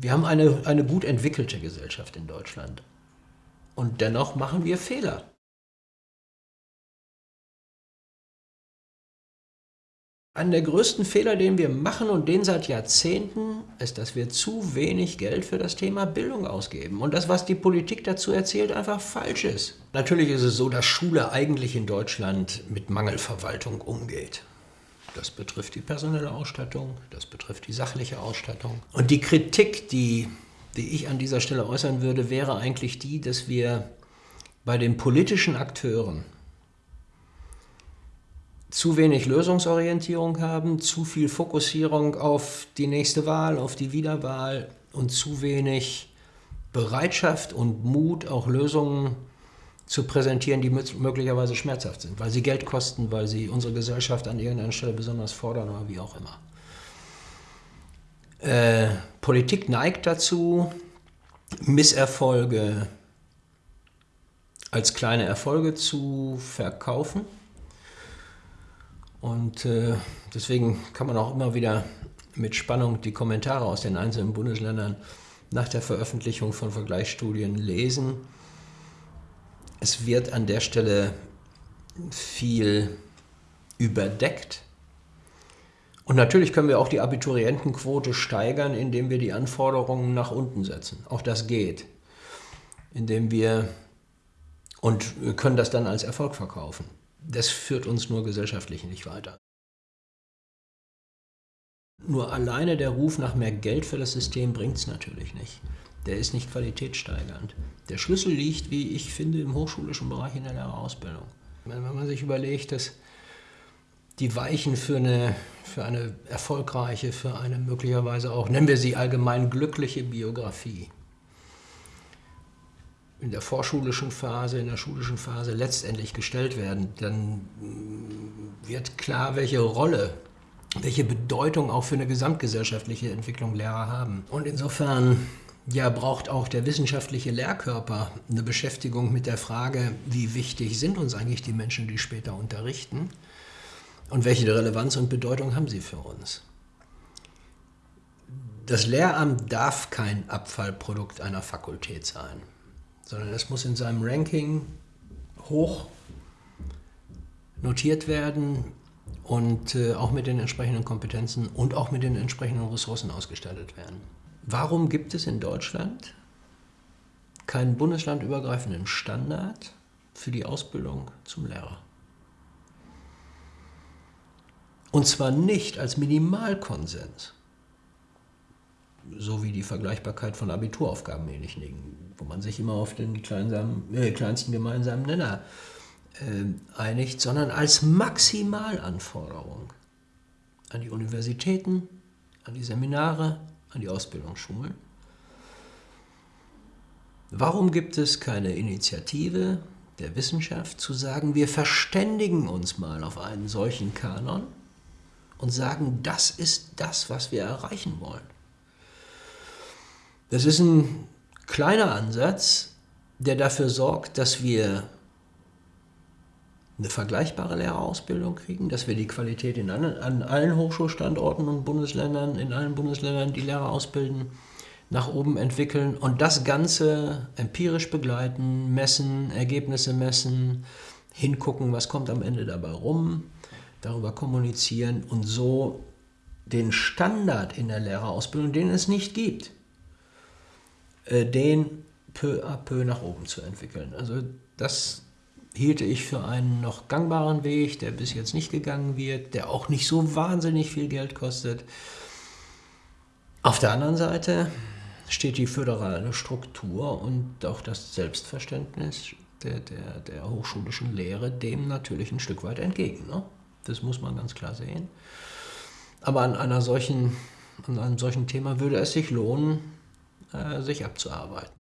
Wir haben eine, eine gut entwickelte Gesellschaft in Deutschland. Und dennoch machen wir Fehler. Einer der größten Fehler, den wir machen und den seit Jahrzehnten, ist, dass wir zu wenig Geld für das Thema Bildung ausgeben. Und das, was die Politik dazu erzählt, einfach falsch ist. Natürlich ist es so, dass Schule eigentlich in Deutschland mit Mangelverwaltung umgeht. Das betrifft die personelle Ausstattung, das betrifft die sachliche Ausstattung. Und die Kritik, die, die ich an dieser Stelle äußern würde, wäre eigentlich die, dass wir bei den politischen Akteuren zu wenig Lösungsorientierung haben, zu viel Fokussierung auf die nächste Wahl, auf die Wiederwahl und zu wenig Bereitschaft und Mut, auch Lösungen zu präsentieren, die möglicherweise schmerzhaft sind, weil sie Geld kosten, weil sie unsere Gesellschaft an irgendeiner Stelle besonders fordern oder wie auch immer. Äh, Politik neigt dazu, Misserfolge als kleine Erfolge zu verkaufen. Und äh, deswegen kann man auch immer wieder mit Spannung die Kommentare aus den einzelnen Bundesländern nach der Veröffentlichung von Vergleichsstudien lesen es wird an der Stelle viel überdeckt. Und natürlich können wir auch die Abiturientenquote steigern, indem wir die Anforderungen nach unten setzen. Auch das geht. Indem wir und können das dann als Erfolg verkaufen. Das führt uns nur gesellschaftlich nicht weiter. Nur alleine der Ruf nach mehr Geld für das System bringt es natürlich nicht der ist nicht qualitätssteigernd. Der Schlüssel liegt, wie ich finde, im hochschulischen Bereich in der Lehrerausbildung. Wenn man sich überlegt, dass die Weichen für eine, für eine erfolgreiche, für eine möglicherweise auch, nennen wir sie allgemein glückliche Biografie, in der vorschulischen Phase, in der schulischen Phase letztendlich gestellt werden, dann wird klar, welche Rolle, welche Bedeutung auch für eine gesamtgesellschaftliche Entwicklung Lehrer haben. Und insofern ja, braucht auch der wissenschaftliche Lehrkörper eine Beschäftigung mit der Frage, wie wichtig sind uns eigentlich die Menschen, die später unterrichten und welche Relevanz und Bedeutung haben sie für uns. Das Lehramt darf kein Abfallprodukt einer Fakultät sein, sondern es muss in seinem Ranking hoch notiert werden und äh, auch mit den entsprechenden Kompetenzen und auch mit den entsprechenden Ressourcen ausgestattet werden. Warum gibt es in Deutschland keinen bundeslandübergreifenden Standard für die Ausbildung zum Lehrer? Und zwar nicht als Minimalkonsens, so wie die Vergleichbarkeit von Abituraufgaben ähnlich liegen, wo man sich immer auf den äh, kleinsten gemeinsamen Nenner äh, einigt, sondern als Maximalanforderung an die Universitäten, an die Seminare, an die Ausbildungsschulen. Warum gibt es keine Initiative der Wissenschaft zu sagen, wir verständigen uns mal auf einen solchen Kanon und sagen, das ist das, was wir erreichen wollen. Das ist ein kleiner Ansatz, der dafür sorgt, dass wir eine vergleichbare Lehrerausbildung kriegen, dass wir die Qualität in an, an allen Hochschulstandorten und Bundesländern, in allen Bundesländern, die Lehrer ausbilden, nach oben entwickeln und das Ganze empirisch begleiten, messen, Ergebnisse messen, hingucken, was kommt am Ende dabei rum, darüber kommunizieren und so den Standard in der Lehrerausbildung, den es nicht gibt, äh, den peu à peu nach oben zu entwickeln. Also das hielte ich für einen noch gangbaren Weg, der bis jetzt nicht gegangen wird, der auch nicht so wahnsinnig viel Geld kostet. Auf der anderen Seite steht die föderale Struktur und auch das Selbstverständnis der, der, der hochschulischen Lehre dem natürlich ein Stück weit entgegen. Ne? Das muss man ganz klar sehen. Aber an, einer solchen, an einem solchen Thema würde es sich lohnen, äh, sich abzuarbeiten.